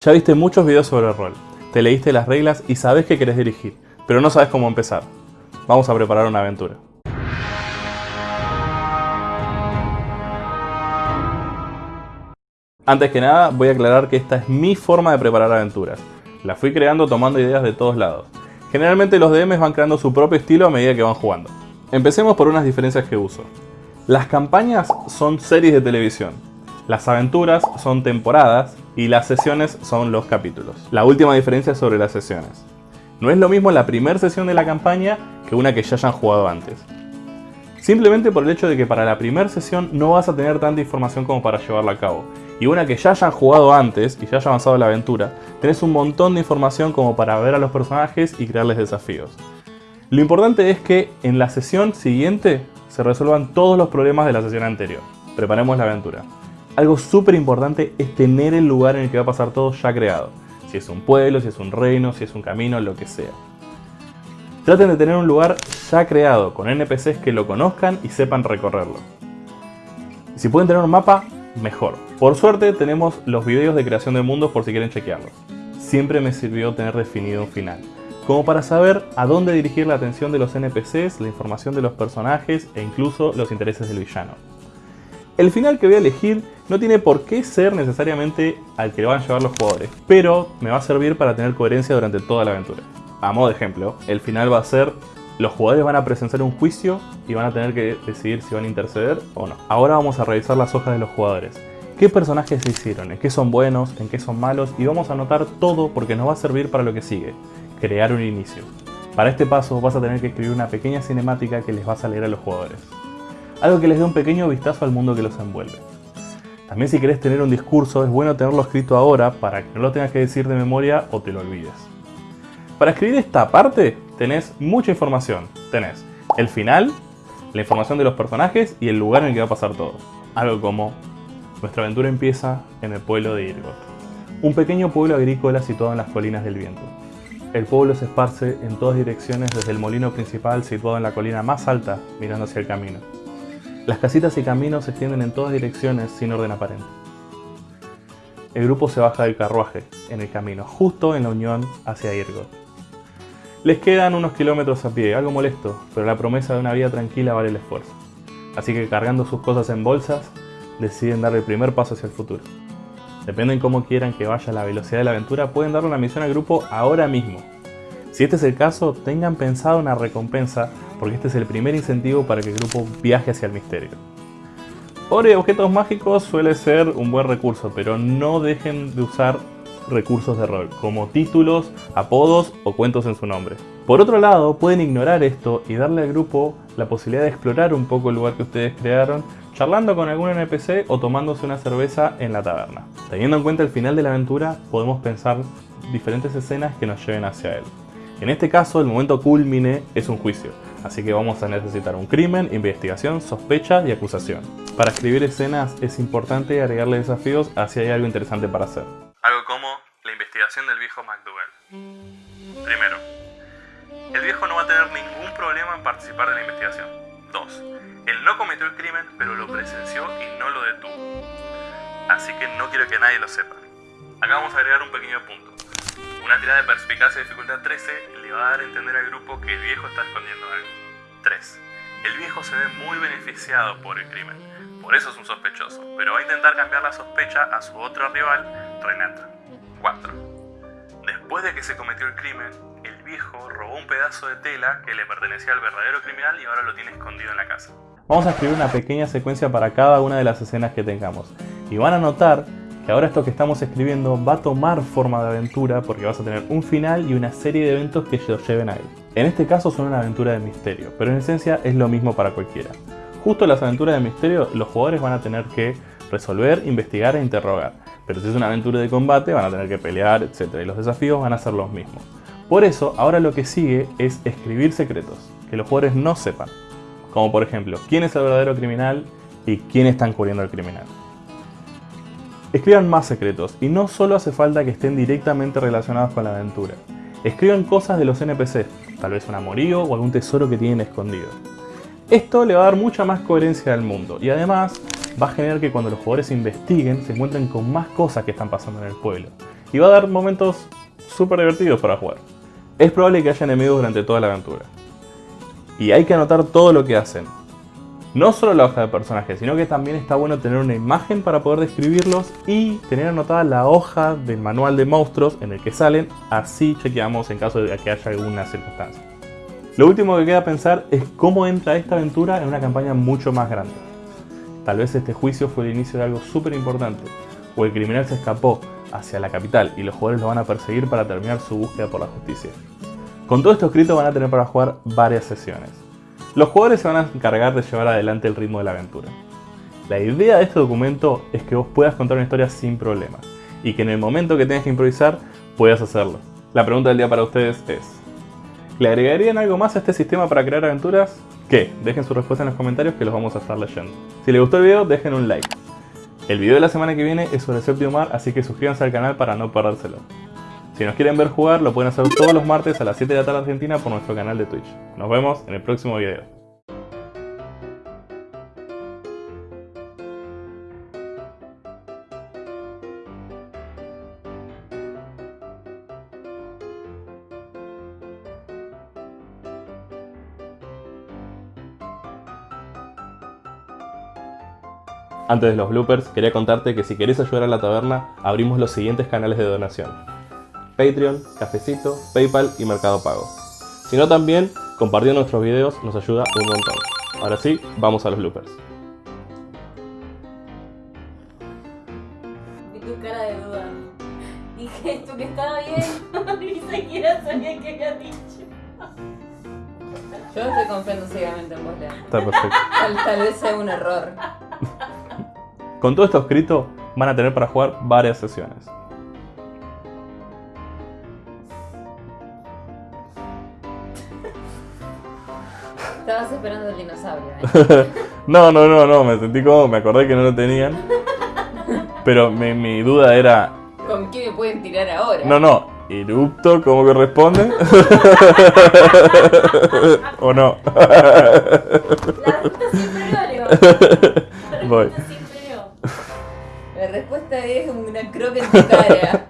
Ya viste muchos videos sobre rol, te leíste las reglas y sabes que querés dirigir, pero no sabes cómo empezar. Vamos a preparar una aventura. Antes que nada, voy a aclarar que esta es mi forma de preparar aventuras. La fui creando tomando ideas de todos lados. Generalmente los DMs van creando su propio estilo a medida que van jugando. Empecemos por unas diferencias que uso. Las campañas son series de televisión, las aventuras son temporadas y las sesiones son los capítulos. La última diferencia sobre las sesiones. No es lo mismo la primera sesión de la campaña que una que ya hayan jugado antes. Simplemente por el hecho de que para la primera sesión no vas a tener tanta información como para llevarla a cabo. Y una que ya hayan jugado antes y ya haya avanzado la aventura, tenés un montón de información como para ver a los personajes y crearles desafíos. Lo importante es que en la sesión siguiente se resuelvan todos los problemas de la sesión anterior. Preparemos la aventura algo súper importante es tener el lugar en el que va a pasar todo ya creado. Si es un pueblo, si es un reino, si es un camino, lo que sea. Traten de tener un lugar ya creado, con NPCs que lo conozcan y sepan recorrerlo. Si pueden tener un mapa, mejor. Por suerte tenemos los videos de creación de mundos por si quieren chequearlos. Siempre me sirvió tener definido un final, como para saber a dónde dirigir la atención de los NPCs, la información de los personajes e incluso los intereses del villano. El final que voy a elegir no tiene por qué ser necesariamente al que van a llevar los jugadores, pero me va a servir para tener coherencia durante toda la aventura. A modo de ejemplo, el final va a ser los jugadores van a presenciar un juicio y van a tener que decidir si van a interceder o no. Ahora vamos a revisar las hojas de los jugadores. ¿Qué personajes se hicieron? ¿En qué son buenos? ¿En qué son malos? Y vamos a anotar todo porque nos va a servir para lo que sigue. Crear un inicio. Para este paso vas a tener que escribir una pequeña cinemática que les vas a leer a los jugadores algo que les dé un pequeño vistazo al mundo que los envuelve. También si querés tener un discurso es bueno tenerlo escrito ahora para que no lo tengas que decir de memoria o te lo olvides. Para escribir esta parte tenés mucha información. Tenés el final, la información de los personajes y el lugar en el que va a pasar todo. Algo como, nuestra aventura empieza en el pueblo de Irgot, un pequeño pueblo agrícola situado en las colinas del viento. El pueblo se esparce en todas direcciones desde el molino principal situado en la colina más alta mirando hacia el camino. Las casitas y caminos se extienden en todas direcciones sin orden aparente. El grupo se baja del carruaje en el camino, justo en la unión hacia Irgo. Les quedan unos kilómetros a pie, algo molesto, pero la promesa de una vida tranquila vale el esfuerzo. Así que cargando sus cosas en bolsas, deciden dar el primer paso hacia el futuro. Dependen cómo quieran que vaya la velocidad de la aventura, pueden darle una misión al grupo ahora mismo. Si este es el caso, tengan pensado una recompensa porque este es el primer incentivo para que el grupo viaje hacia el misterio. Ore objetos mágicos suele ser un buen recurso, pero no dejen de usar recursos de rol, como títulos, apodos o cuentos en su nombre. Por otro lado, pueden ignorar esto y darle al grupo la posibilidad de explorar un poco el lugar que ustedes crearon, charlando con algún NPC o tomándose una cerveza en la taberna. Teniendo en cuenta el final de la aventura, podemos pensar diferentes escenas que nos lleven hacia él. En este caso, el momento culmine es un juicio, así que vamos a necesitar un crimen, investigación, sospecha y acusación. Para escribir escenas es importante agregarle desafíos hacia hay algo interesante para hacer. Algo como la investigación del viejo McDougall. Primero, el viejo no va a tener ningún problema en participar de la investigación. 2. Él no cometió el crimen, pero lo presenció y no lo detuvo. Así que no quiero que nadie lo sepa. Acá vamos a agregar un pequeño punto. Una tirada de perspicacia de dificultad 13 le va a dar a entender al grupo que el viejo está escondiendo algo. 3. El viejo se ve muy beneficiado por el crimen, por eso es un sospechoso, pero va a intentar cambiar la sospecha a su otro rival, Renata. 4. Después de que se cometió el crimen, el viejo robó un pedazo de tela que le pertenecía al verdadero criminal y ahora lo tiene escondido en la casa. Vamos a escribir una pequeña secuencia para cada una de las escenas que tengamos. Y van a notar ahora esto que estamos escribiendo va a tomar forma de aventura porque vas a tener un final y una serie de eventos que lo lleven a él. En este caso son una aventura de misterio, pero en esencia es lo mismo para cualquiera. Justo las aventuras de misterio los jugadores van a tener que resolver, investigar e interrogar, pero si es una aventura de combate van a tener que pelear, etc. Y los desafíos van a ser los mismos. Por eso, ahora lo que sigue es escribir secretos, que los jugadores no sepan. Como por ejemplo, quién es el verdadero criminal y quién está encubriendo al criminal. Escriban más secretos, y no solo hace falta que estén directamente relacionados con la aventura. Escriban cosas de los NPC, tal vez un amorío o algún tesoro que tienen escondido. Esto le va a dar mucha más coherencia al mundo, y además va a generar que cuando los jugadores investiguen se encuentren con más cosas que están pasando en el pueblo. y va a dar momentos súper divertidos para jugar. Es probable que haya enemigos durante toda la aventura. Y hay que anotar todo lo que hacen. No solo la hoja de personaje, sino que también está bueno tener una imagen para poder describirlos y tener anotada la hoja del manual de monstruos en el que salen, así chequeamos en caso de que haya alguna circunstancia. Lo último que queda pensar es cómo entra esta aventura en una campaña mucho más grande. Tal vez este juicio fue el inicio de algo súper importante, o el criminal se escapó hacia la capital y los jugadores lo van a perseguir para terminar su búsqueda por la justicia. Con todo esto escrito van a tener para jugar varias sesiones. Los jugadores se van a encargar de llevar adelante el ritmo de la aventura. La idea de este documento es que vos puedas contar una historia sin problemas y que en el momento que tengas que improvisar puedas hacerlo. La pregunta del día para ustedes es, ¿le agregarían algo más a este sistema para crear aventuras? ¿Qué? Dejen su respuesta en los comentarios que los vamos a estar leyendo. Si les gustó el video, dejen un like. El video de la semana que viene es sobre Séptimo Mar, así que suscríbanse al canal para no perdérselo. Si nos quieren ver jugar, lo pueden hacer todos los martes a las 7 de la tarde Argentina por nuestro canal de Twitch. Nos vemos en el próximo video. Antes de los bloopers, quería contarte que si querés ayudar a la taberna, abrimos los siguientes canales de donación. Patreon, Cafecito, Paypal y Mercado Pago. Si no también, compartiendo nuestros videos nos ayuda un montón. Ahora sí, vamos a los bloopers. Vi tu cara de duda. Dije esto que estaba bien. Ni siquiera sabía que había dicho. Yo estoy confiando ciegamente en vos, Lea. Está perfecto. Tal, tal vez sea un error. Con todo esto escrito, van a tener para jugar varias sesiones. Estabas esperando el dinosaurio, ¿eh? No, no, no, no, me sentí como, me acordé que no lo tenían. Pero mi, mi duda era, ¿Con qué me pueden tirar ahora? no, no, erupto como corresponde. ¿O no? La Voy. La respuesta es una en tu cara.